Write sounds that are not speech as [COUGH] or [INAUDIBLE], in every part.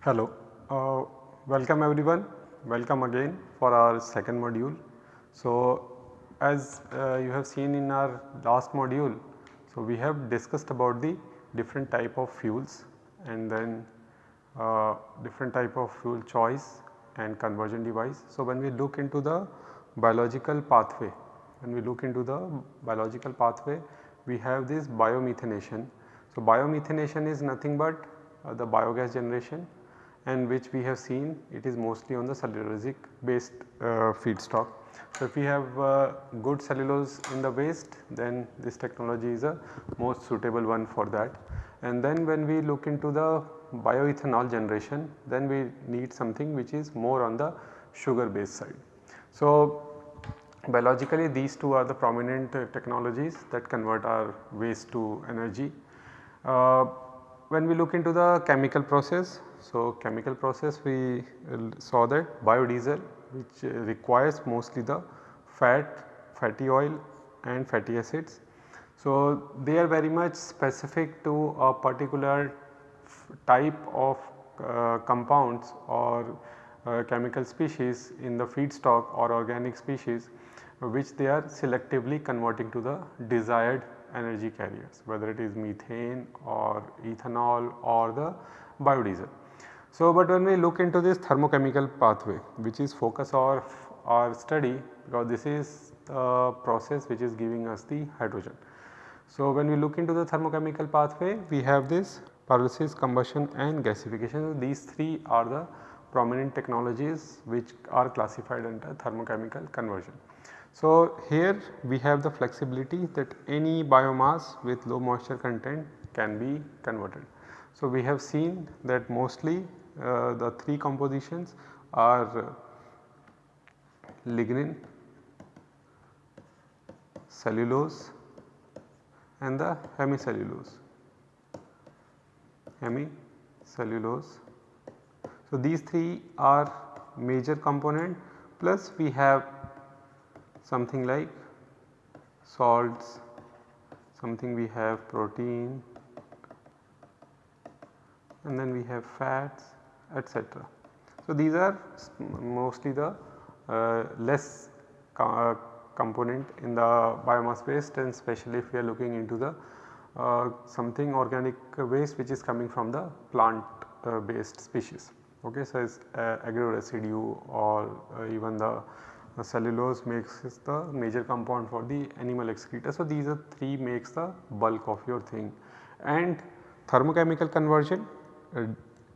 Hello, uh, welcome everyone, welcome again for our second module. So, as uh, you have seen in our last module, so we have discussed about the different type of fuels and then uh, different type of fuel choice and conversion device. So, when we look into the biological pathway, when we look into the biological pathway, we have this biomethanation. So, biomethanation is nothing but uh, the biogas generation and which we have seen it is mostly on the cellulosic based uh, feedstock. So, if we have uh, good cellulose in the waste then this technology is a most suitable one for that. And then when we look into the bioethanol generation then we need something which is more on the sugar based side. So, biologically these two are the prominent uh, technologies that convert our waste to energy. Uh, when we look into the chemical process so, chemical process we saw that biodiesel which requires mostly the fat, fatty oil and fatty acids. So, they are very much specific to a particular type of uh, compounds or uh, chemical species in the feedstock or organic species which they are selectively converting to the desired energy carriers whether it is methane or ethanol or the biodiesel. So, but when we look into this thermochemical pathway which is focus of our study because this is the process which is giving us the hydrogen. So, when we look into the thermochemical pathway we have this pyrolysis, combustion and gasification. These three are the prominent technologies which are classified under thermochemical conversion. So, here we have the flexibility that any biomass with low moisture content can be converted. So, we have seen that mostly uh, the three compositions are lignin, cellulose and the hemicellulose, hemicellulose. So, these three are major component plus we have something like salts, something we have protein and then we have fats etc. So, these are mostly the uh, less uh, component in the biomass waste and especially if we are looking into the uh, something organic waste which is coming from the plant uh, based species. Okay, so, it's uh, agro residue or uh, even the cellulose makes the major compound for the animal excreta. So, these are 3 makes the bulk of your thing and thermochemical conversion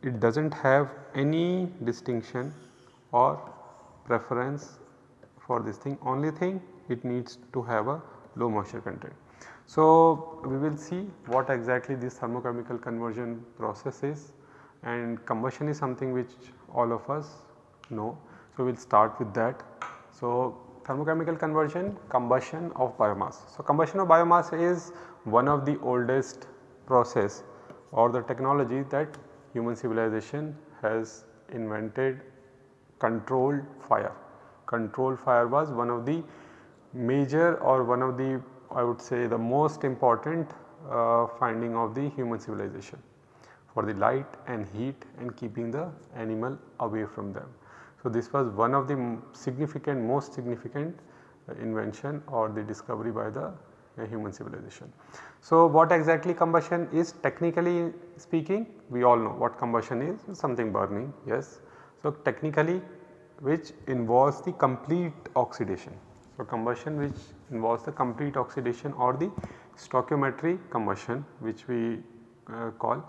it does not have any distinction or preference for this thing only thing it needs to have a low moisture content. So, we will see what exactly this thermochemical conversion process is and combustion is something which all of us know. So, we will start with that. So, thermochemical conversion combustion of biomass. So, combustion of biomass is one of the oldest process or the technology that human civilization has invented controlled fire. Controlled fire was one of the major or one of the I would say the most important uh, finding of the human civilization for the light and heat and keeping the animal away from them. So, this was one of the significant most significant uh, invention or the discovery by the uh, human civilization. So, what exactly combustion is technically speaking we all know what combustion is something burning yes. So, technically which involves the complete oxidation. So, combustion which involves the complete oxidation or the stoichiometry combustion which we uh, call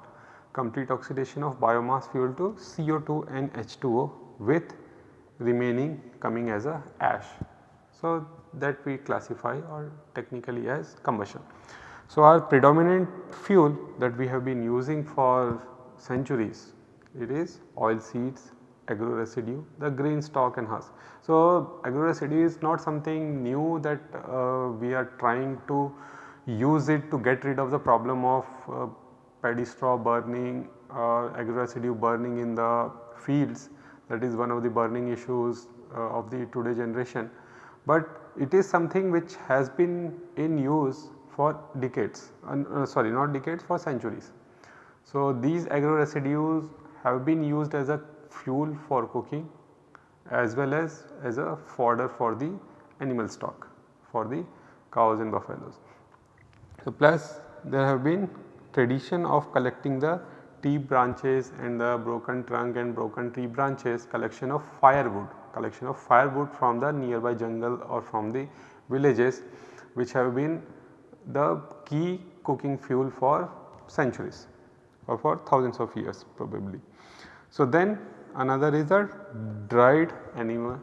complete oxidation of biomass fuel to CO2 and H2O with remaining coming as a ash. So, that we classify or technically as combustion. So, our predominant fuel that we have been using for centuries it is oil seeds, agro residue, the grain stalk and husk. So, agro residue is not something new that uh, we are trying to use it to get rid of the problem of uh, paddy straw burning uh, agro residue burning in the fields that is one of the burning issues uh, of the today generation. But it is something which has been in use for decades uh, sorry not decades for centuries. So, these agro residues have been used as a fuel for cooking as well as as a fodder for the animal stock for the cows and buffaloes. So, plus there have been tradition of collecting the tree branches and the broken trunk and broken tree branches collection of firewood, collection of firewood from the nearby jungle or from the villages which have been the key cooking fuel for centuries or for thousands of years probably. So, then another is the dried animal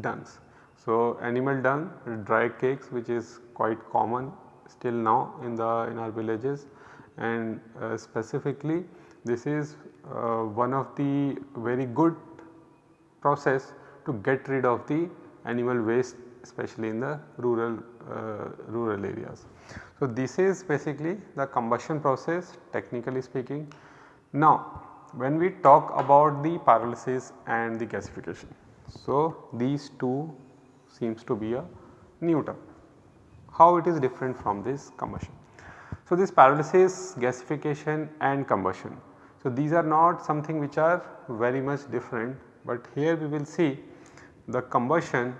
dungs. So, animal dung dried cakes which is quite common still now in the in our villages and uh, specifically this is uh, one of the very good process to get rid of the animal waste especially in the rural uh, rural areas. So, this is basically the combustion process technically speaking. Now, when we talk about the pyrolysis and the gasification. So, these two seems to be a new term. How it is different from this combustion? So, this pyrolysis, gasification and combustion. So, these are not something which are very much different, but here we will see the combustion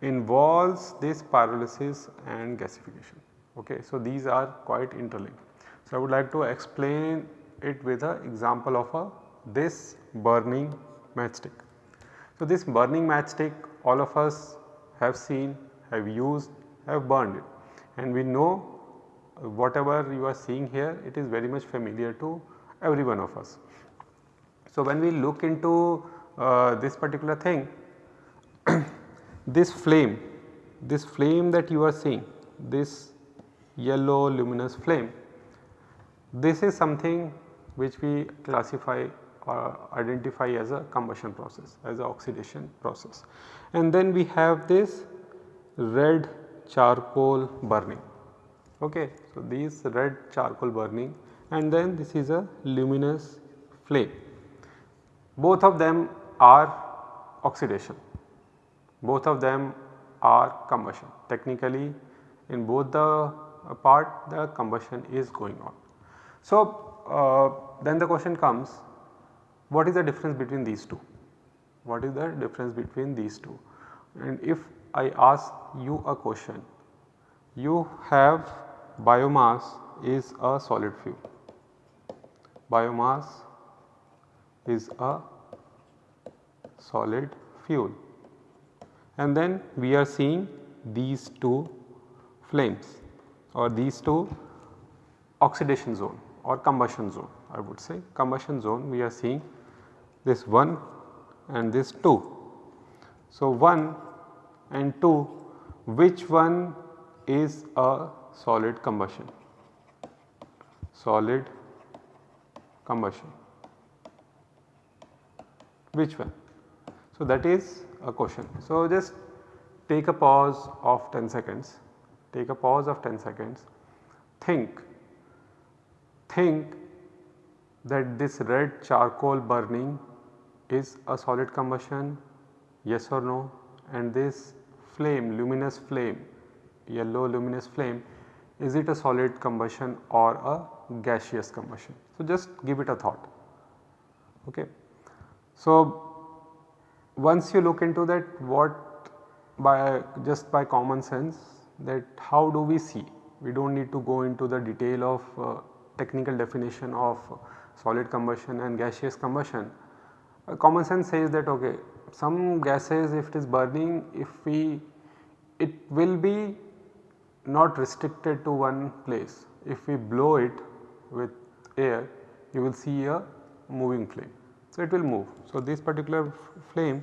involves this pyrolysis and gasification. Okay. So, these are quite interlinked. So, I would like to explain it with an example of a this burning matchstick. So, this burning matchstick all of us have seen, have used, have burned it and we know whatever you are seeing here it is very much familiar to every one of us. So, when we look into uh, this particular thing [COUGHS] this flame, this flame that you are seeing this yellow luminous flame this is something which we classify or identify as a combustion process as a oxidation process. And then we have this red charcoal burning okay. So, these red charcoal burning and then this is a luminous flame. Both of them are oxidation, both of them are combustion technically in both the part the combustion is going on. So, uh, then the question comes what is the difference between these two? What is the difference between these two? And if I ask you a question, you have biomass is a solid fuel. Biomass is a solid fuel and then we are seeing these two flames or these two oxidation zone or combustion zone I would say combustion zone we are seeing this 1 and this 2. So, 1 and 2 which one is a solid combustion? Solid combustion which one? So, that is a question. So, just take a pause of 10 seconds, take a pause of 10 seconds, think, think that this red charcoal burning is a solid combustion yes or no and this flame luminous flame yellow luminous flame is it a solid combustion or a gaseous combustion. So, just give it a thought. Okay. So, once you look into that what by just by common sense that how do we see we do not need to go into the detail of uh, technical definition of solid combustion and gaseous combustion. Uh, common sense says that okay some gases if it is burning if we it will be not restricted to one place. If we blow it with air you will see a moving flame. So, it will move. So, this particular flame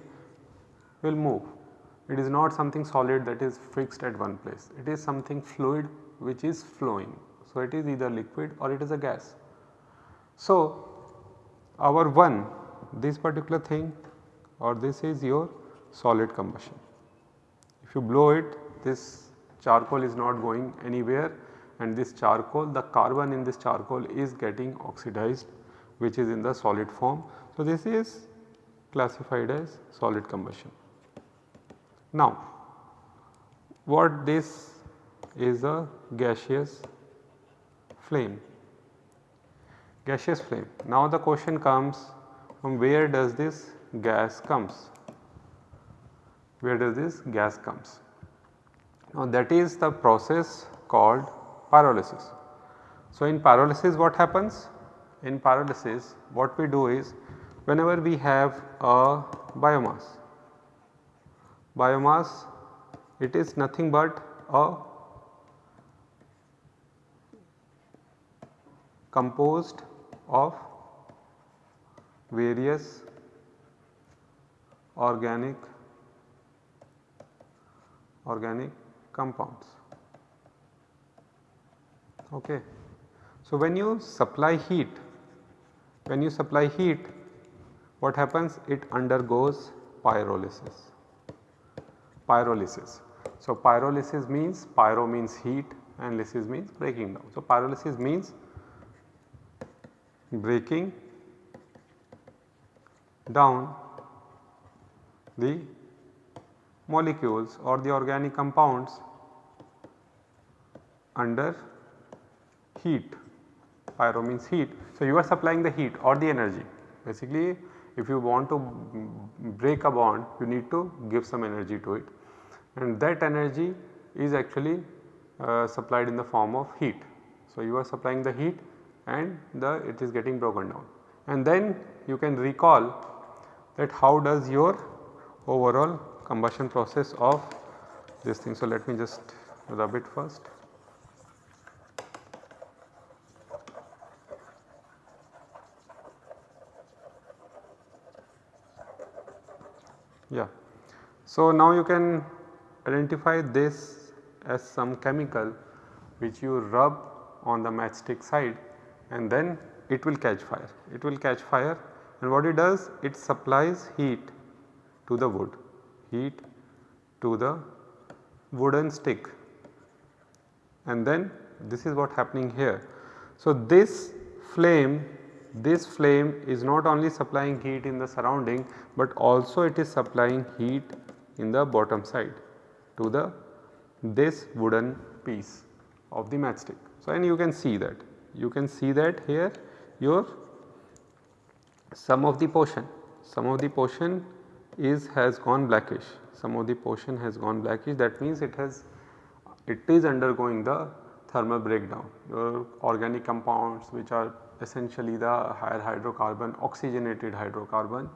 will move. It is not something solid that is fixed at one place. It is something fluid which is flowing. So, it is either liquid or it is a gas. So, our one this particular thing or this is your solid combustion. If you blow it this charcoal is not going anywhere and this charcoal the carbon in this charcoal is getting oxidized which is in the solid form. So, this is classified as solid combustion. Now, what this is a gaseous flame, gaseous flame. Now, the question comes from where does this gas comes, where does this gas comes. Now, that is the process called pyrolysis. So, in pyrolysis what happens? In pyrolysis what we do is whenever we have a biomass, biomass it is nothing but a composed of various organic organic compounds. Okay. So, when you supply heat, when you supply heat what happens it undergoes pyrolysis, pyrolysis. So, pyrolysis means pyro means heat and lysis means breaking down. So, pyrolysis means breaking down the molecules or the organic compounds under heat pyro means heat. So, you are supplying the heat or the energy basically if you want to break a bond you need to give some energy to it and that energy is actually uh, supplied in the form of heat. So, you are supplying the heat and the it is getting broken down and then you can recall that how does your overall combustion process of this thing. So, let me just rub it first. Yeah. So, now you can identify this as some chemical which you rub on the matchstick side and then it will catch fire. It will catch fire and what it does it supplies heat to the wood, heat to the wooden stick and then this is what happening here. So, this flame this flame is not only supplying heat in the surrounding but also it is supplying heat in the bottom side to the this wooden piece of the matchstick. So, and you can see that you can see that here your some of the portion. Some of the portion is has gone blackish. Some of the portion has gone blackish. That means it has it is undergoing the thermal breakdown. Your organic compounds which are essentially the higher hydrocarbon oxygenated hydrocarbon.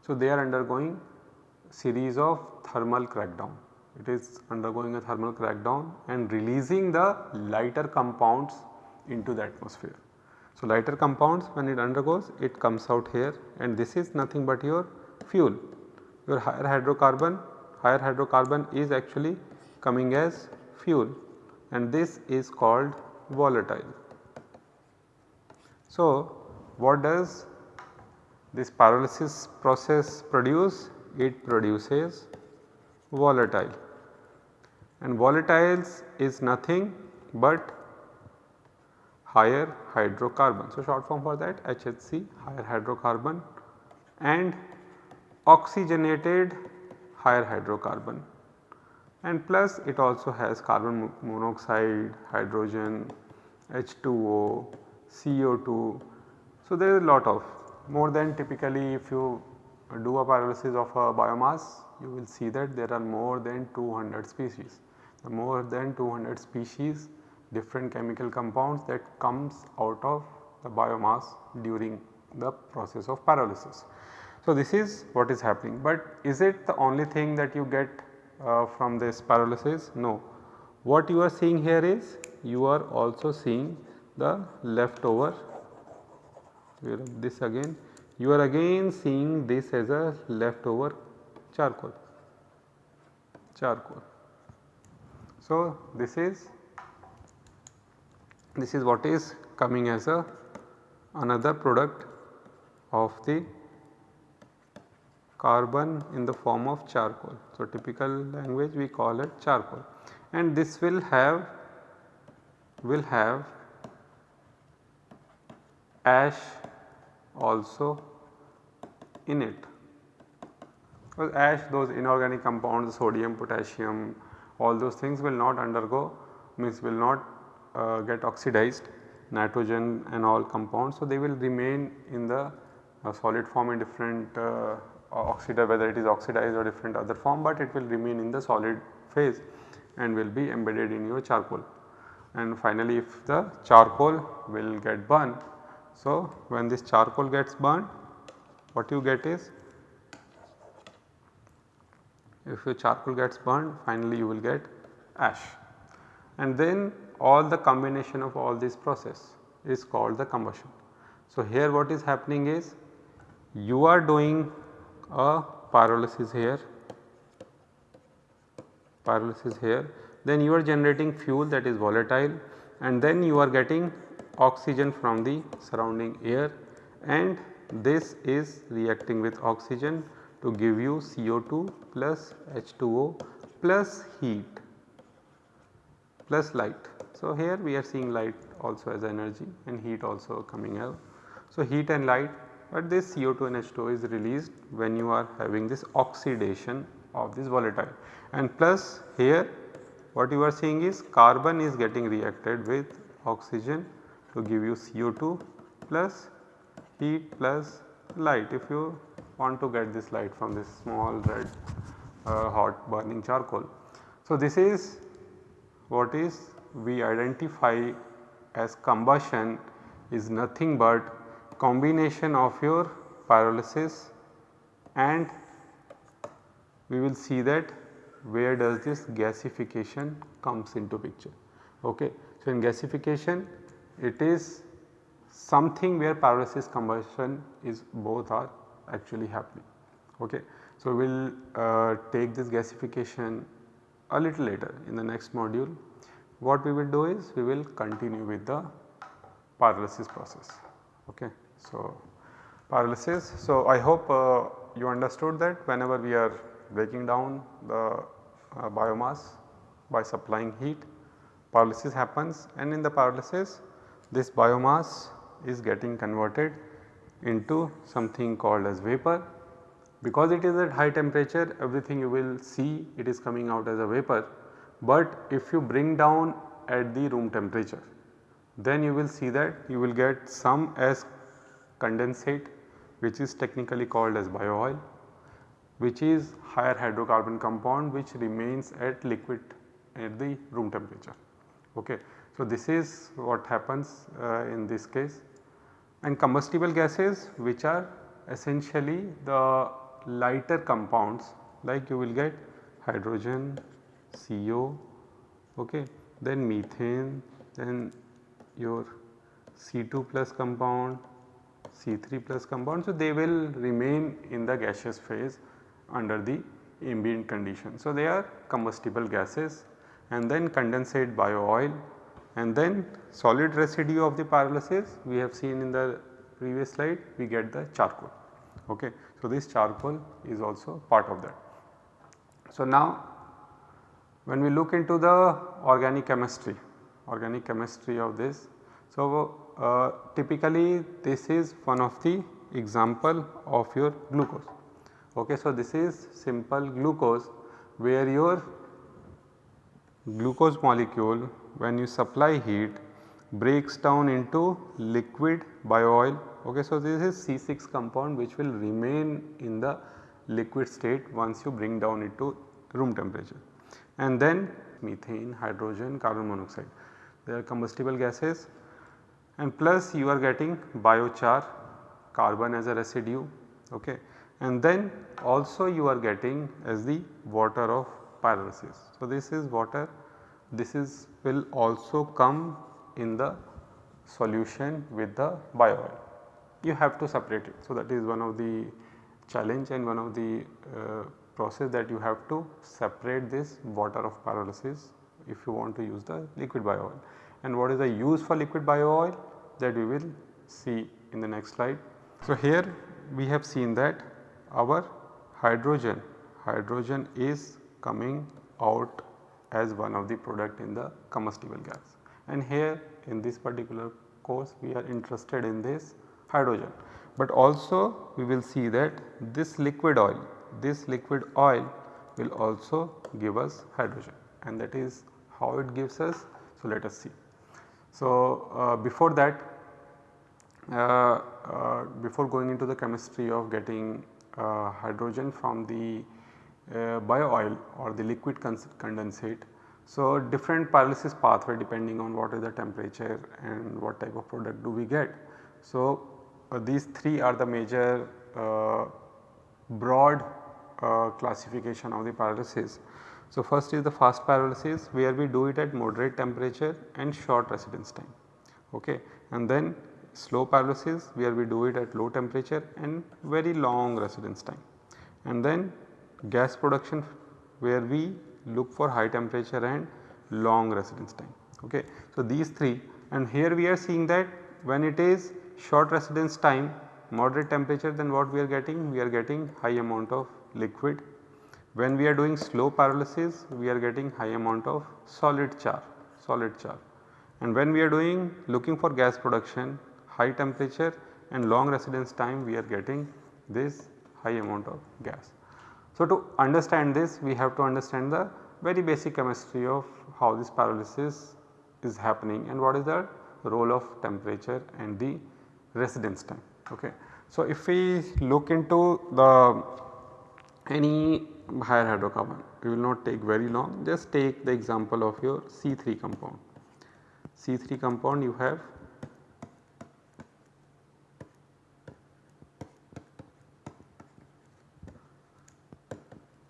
So, they are undergoing series of thermal crackdown. It is undergoing a thermal crackdown and releasing the lighter compounds into the atmosphere. So, lighter compounds when it undergoes it comes out here and this is nothing but your fuel. Your higher hydrocarbon, higher hydrocarbon is actually coming as fuel and this is called volatile. So, what does this pyrolysis process produce? It produces volatile and volatiles is nothing but higher hydrocarbon. So, short form for that HHC higher hydrocarbon and oxygenated higher hydrocarbon and plus it also has carbon monoxide, hydrogen, H2O, CO2. So, there is a lot of more than typically if you do a pyrolysis of a biomass you will see that there are more than 200 species. The more than 200 species different chemical compounds that comes out of the biomass during the process of pyrolysis. So, this is what is happening, but is it the only thing that you get uh, from this pyrolysis? No. What you are seeing here is you are also seeing the leftover this again you are again seeing this as a leftover charcoal charcoal. So, this is this is what is coming as a another product of the carbon in the form of charcoal. So, typical language we call it charcoal and this will have will have ash also in it. Because ash those inorganic compounds sodium, potassium all those things will not undergo means will not uh, get oxidized nitrogen and all compounds. So, they will remain in the uh, solid form in different uh, oxidizer whether it is oxidized or different other form, but it will remain in the solid phase and will be embedded in your charcoal. And finally, if the charcoal will get burned. So, when this charcoal gets burned what you get is if your charcoal gets burned finally you will get ash and then all the combination of all this process is called the combustion. So, here what is happening is you are doing a pyrolysis here, pyrolysis here then you are generating fuel that is volatile and then you are getting oxygen from the surrounding air and this is reacting with oxygen to give you CO2 plus H2O plus heat plus light. So, here we are seeing light also as energy and heat also coming out. So, heat and light but this CO2 and H2O is released when you are having this oxidation of this volatile and plus here what you are seeing is carbon is getting reacted with oxygen to give you CO2 plus heat plus light if you want to get this light from this small red uh, hot burning charcoal. So, this is what is we identify as combustion is nothing but combination of your pyrolysis and we will see that where does this gasification comes into picture. Okay. So, in gasification it is something where pyrolysis combustion is both are actually happening. Okay. So, we will uh, take this gasification a little later in the next module. What we will do is we will continue with the pyrolysis process. Okay. So, pyrolysis. So, I hope uh, you understood that whenever we are breaking down the uh, biomass by supplying heat, pyrolysis happens and in the pyrolysis this biomass is getting converted into something called as vapor. Because it is at high temperature everything you will see it is coming out as a vapor, but if you bring down at the room temperature then you will see that you will get some as condensate which is technically called as bio oil which is higher hydrocarbon compound which remains at liquid at the room temperature. Okay. So, this is what happens uh, in this case and combustible gases which are essentially the lighter compounds like you will get hydrogen, CO, okay, then methane, then your C2 plus compound, C3 plus compound. So, they will remain in the gaseous phase under the ambient condition. So, they are combustible gases and then condensate bio oil and then solid residue of the pyrolysis we have seen in the previous slide we get the charcoal. Okay. So, this charcoal is also part of that. So, now when we look into the organic chemistry, organic chemistry of this. So, uh, typically this is one of the example of your glucose. Okay, so, this is simple glucose where your glucose molecule when you supply heat breaks down into liquid bio oil. Okay, so, this is C6 compound which will remain in the liquid state once you bring down it to room temperature and then methane, hydrogen, carbon monoxide they are combustible gases and plus you are getting biochar carbon as a residue okay and then also you are getting as the water of pyrolysis. So, this is water this is will also come in the solution with the bio oil. You have to separate it. So, that is one of the challenge and one of the uh, process that you have to separate this water of pyrolysis if you want to use the liquid bio oil. And what is the use for liquid bio oil that we will see in the next slide. So, here we have seen that our hydrogen, hydrogen is coming out as one of the product in the combustible gas and here in this particular course we are interested in this hydrogen. but also we will see that this liquid oil, this liquid oil will also give us hydrogen and that is how it gives us. So, let us see. So, uh, before that uh, uh, before going into the chemistry of getting uh, hydrogen from the uh, bio oil or the liquid condensate. So, different pyrolysis pathway depending on what is the temperature and what type of product do we get. So, uh, these three are the major uh, classification of the pyrolysis. So, first is the fast pyrolysis where we do it at moderate temperature and short residence time okay. and then slow pyrolysis where we do it at low temperature and very long residence time. And then gas production where we look for high temperature and long residence time. Okay. So, these 3 and here we are seeing that when it is short residence time moderate temperature then what we are getting? We are getting high amount of liquid. When we are doing slow pyrolysis we are getting high amount of solid char, solid char. And when we are doing looking for gas production high temperature and long residence time we are getting this high amount of gas. So, to understand this we have to understand the very basic chemistry of how this pyrolysis is happening and what is the role of temperature and the residence time. Okay. So, if we look into the any higher hydrocarbon we will not take very long just take the example of your C3 compound. C3 compound you have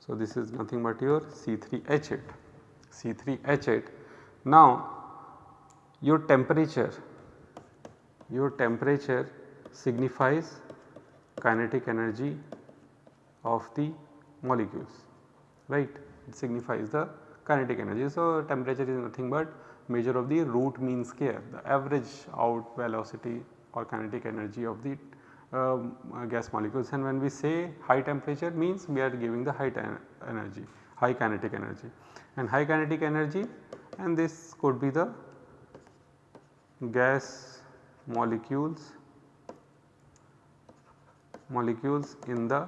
So, this is nothing but your C3H8, C3H8. Now, your temperature, your temperature signifies kinetic energy of the molecules, right. It signifies the kinetic energy. So, temperature is nothing but measure of the root mean square, the average out velocity or kinetic energy of the um, uh, gas molecules and when we say high temperature means we are giving the high energy, high kinetic energy and high kinetic energy and this could be the gas molecules molecules in the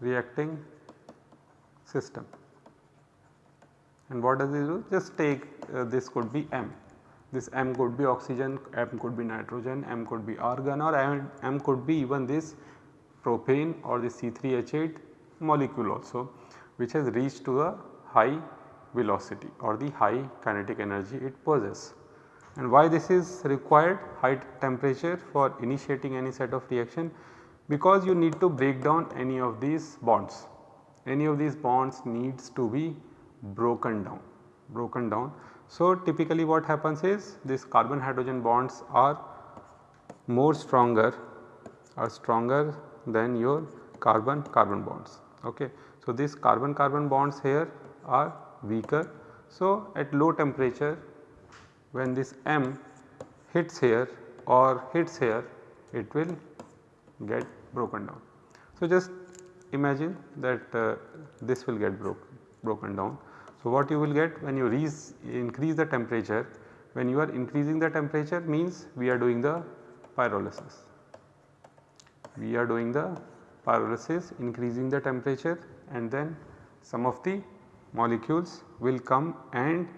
reacting system. And what does it do? Just take uh, this could be M this M could be oxygen, M could be nitrogen, M could be argon or M, M could be even this propane or the C3H8 molecule also which has reached to a high velocity or the high kinetic energy it possesses. And why this is required high temperature for initiating any set of reaction because you need to break down any of these bonds. Any of these bonds needs to be broken down, broken down so, typically what happens is this carbon hydrogen bonds are more stronger are stronger than your carbon carbon bonds. Okay. So, these carbon carbon bonds here are weaker. So, at low temperature when this M hits here or hits here it will get broken down. So, just imagine that uh, this will get broken broken down so, what you will get when you increase the temperature, when you are increasing the temperature means we are doing the pyrolysis. We are doing the pyrolysis increasing the temperature and then some of the molecules will come and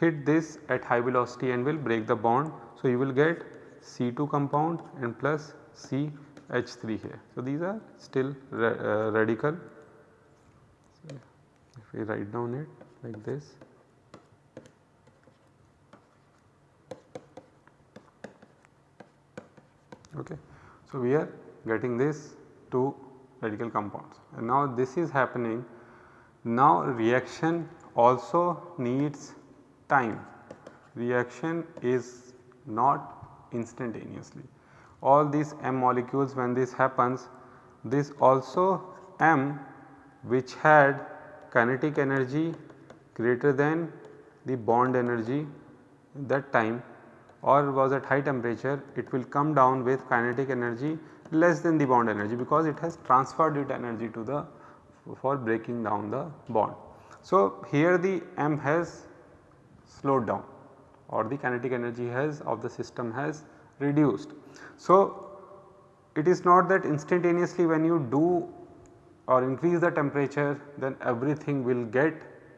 hit this at high velocity and will break the bond. So, you will get C2 compound and plus CH3 here. So, these are still uh, radical if we write down it like this okay. So, we are getting this two radical compounds and now this is happening now reaction also needs time reaction is not instantaneously all these M molecules when this happens this also M which had kinetic energy greater than the bond energy that time or was at high temperature it will come down with kinetic energy less than the bond energy because it has transferred its energy to the for breaking down the bond. So, here the M has slowed down or the kinetic energy has of the system has reduced. So, it is not that instantaneously when you do or increase the temperature then everything will get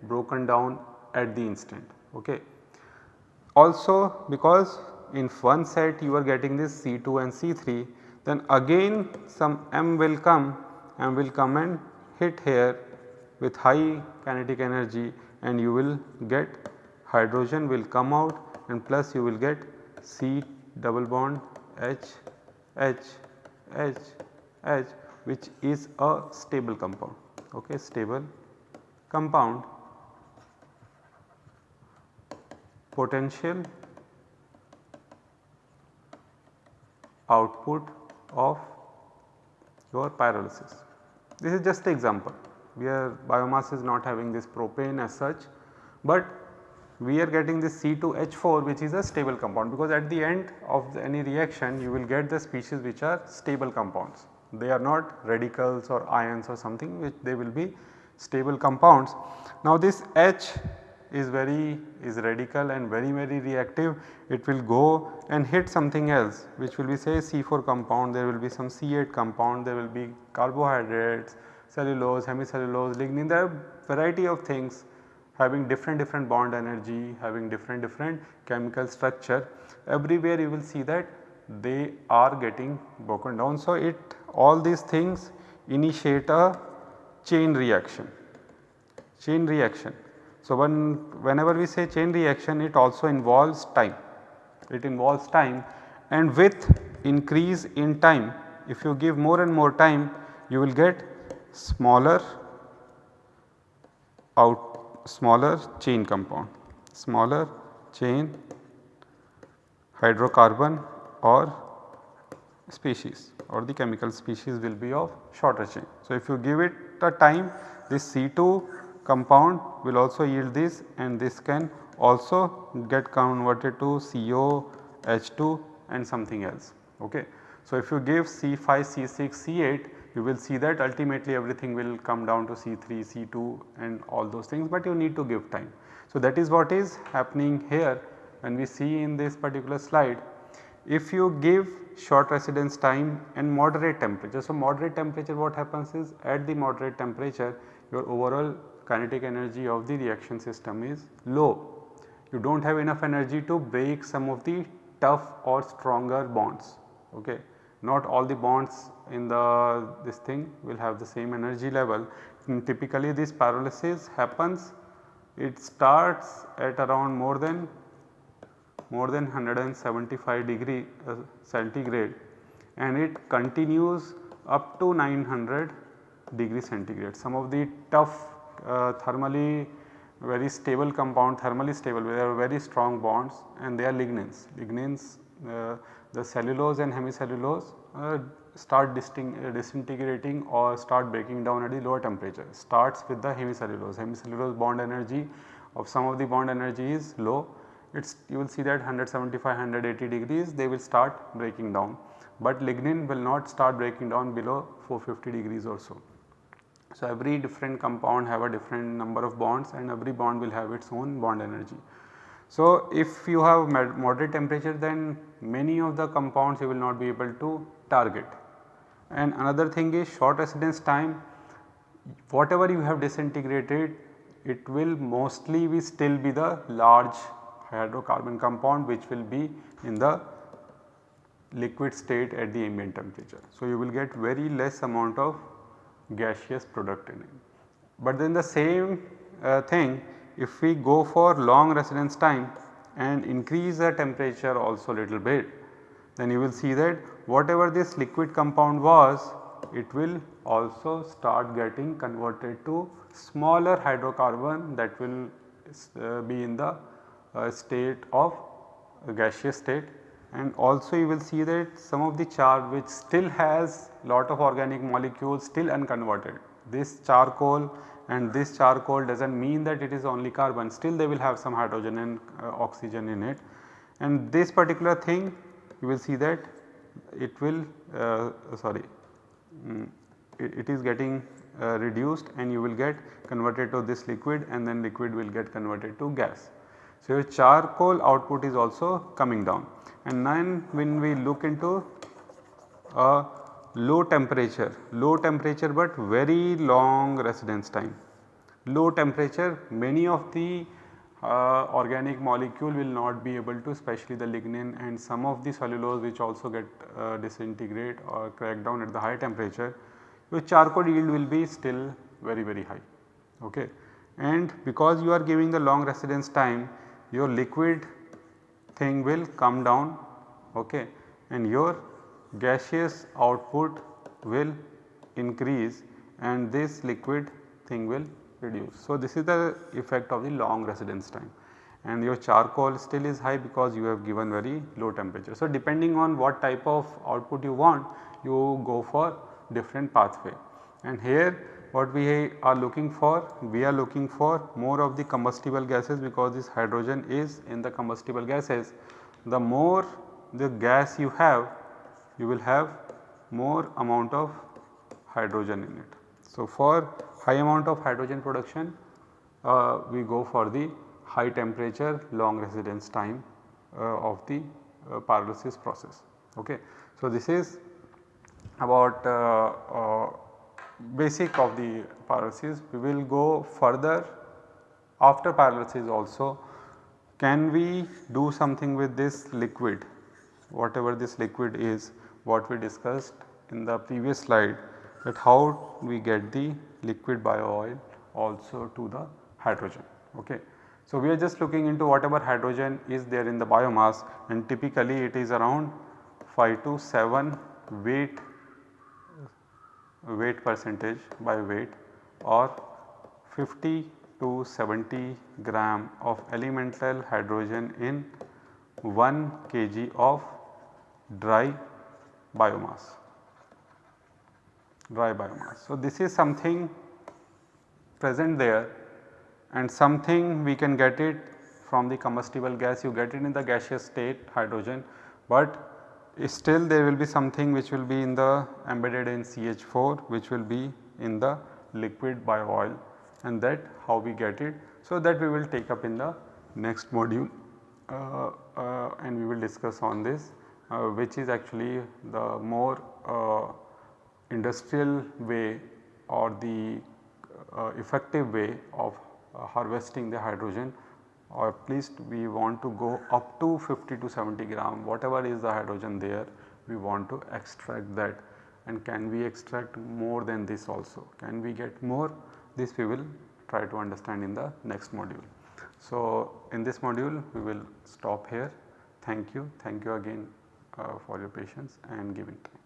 broken down at the instant. Okay. Also because in one set you are getting this C2 and C3 then again some M will come and will come and hit here with high kinetic energy and you will get hydrogen will come out and plus you will get C double bond H H H H which is a stable compound. Okay stable compound. Potential output of your pyrolysis. This is just the example. Where biomass is not having this propane as such, but we are getting this C2H4 which is a stable compound because at the end of the any reaction you will get the species which are stable compounds. They are not radicals or ions or something which they will be stable compounds. Now this H is very is radical and very very reactive. It will go and hit something else which will be say C4 compound. There will be some C8 compound. There will be carbohydrates cellulose hemicellulose lignin. There are variety of things having different different bond energy having different different chemical structure. Everywhere you will see that they are getting broken down. So, it all these things initiate a chain reaction chain reaction. So, when whenever we say chain reaction it also involves time, it involves time and with increase in time if you give more and more time you will get smaller out smaller chain compound, smaller chain hydrocarbon or species or the chemical species will be of shorter chain. So, if you give it a time this C2 compound will also yield this and this can also get converted to CO, H2 and something else. Okay. So, if you give C5, C6, C8 you will see that ultimately everything will come down to C3, C2 and all those things but you need to give time. So, that is what is happening here when we see in this particular slide. If you give short residence time and moderate temperature. So, moderate temperature what happens is at the moderate temperature your overall kinetic energy of the reaction system is low. You do not have enough energy to break some of the tough or stronger bonds. Okay. Not all the bonds in the this thing will have the same energy level. And typically this pyrolysis happens it starts at around more than more than 175 degree uh, centigrade and it continues up to 900 degree centigrade. Some of the tough uh, thermally very stable compound thermally stable they are very strong bonds and they are lignins. Lignins uh, the cellulose and hemicellulose uh, start uh, disintegrating or start breaking down at the lower temperature starts with the hemicellulose. Hemicellulose bond energy of some of the bond energy is low it is you will see that 175 180 degrees they will start breaking down but lignin will not start breaking down below 450 degrees or so. So, every different compound have a different number of bonds and every bond will have its own bond energy. So, if you have moderate temperature then many of the compounds you will not be able to target. And another thing is short residence time whatever you have disintegrated it will mostly be still be the large hydrocarbon compound which will be in the liquid state at the ambient temperature. So, you will get very less amount of gaseous product in it. But then the same uh, thing if we go for long residence time and increase the temperature also a little bit then you will see that whatever this liquid compound was it will also start getting converted to smaller hydrocarbon that will uh, be in the uh, state of gaseous state and also you will see that some of the char which still has lot of organic molecules still unconverted. This charcoal and this charcoal does not mean that it is only carbon. Still they will have some hydrogen and uh, oxygen in it. And this particular thing you will see that it will uh, sorry um, it, it is getting uh, reduced and you will get converted to this liquid and then liquid will get converted to gas. So, your charcoal output is also coming down. And then when we look into a low temperature, low temperature but very long residence time. Low temperature many of the uh, organic molecule will not be able to especially the lignin and some of the cellulose which also get uh, disintegrate or crack down at the high temperature your charcoal yield will be still very very high. Okay. And because you are giving the long residence time your liquid thing will come down okay, and your gaseous output will increase and this liquid thing will reduce. So, this is the effect of the long residence time and your charcoal still is high because you have given very low temperature. So, depending on what type of output you want you go for different pathway and here what we are looking for we are looking for more of the combustible gases because this hydrogen is in the combustible gases. The more the gas you have you will have more amount of hydrogen in it. So, for high amount of hydrogen production uh, we go for the high temperature long residence time uh, of the uh, pyrolysis process. Okay. So, this is about uh, uh, basic of the pyrolysis. We will go further after pyrolysis also can we do something with this liquid whatever this liquid is what we discussed in the previous slide that how we get the liquid bio oil also to the hydrogen. Okay. So, we are just looking into whatever hydrogen is there in the biomass and typically it is around 5 to 7 weight weight percentage by weight or 50 to 70 gram of elemental hydrogen in 1 kg of dry biomass dry biomass. So, this is something present there and something we can get it from the combustible gas you get it in the gaseous state hydrogen, but still there will be something which will be in the embedded in CH4 which will be in the liquid bio oil and that how we get it. So, that we will take up in the next module uh, uh, and we will discuss on this which is actually the more uh, industrial way or the uh, effective way of uh, harvesting the hydrogen or at least we want to go up to 50 to 70 gram whatever is the hydrogen there we want to extract that. And can we extract more than this also? Can we get more? This we will try to understand in the next module. So, in this module we will stop here. Thank you. Thank you again. uh, Uh, for your patience and giving time.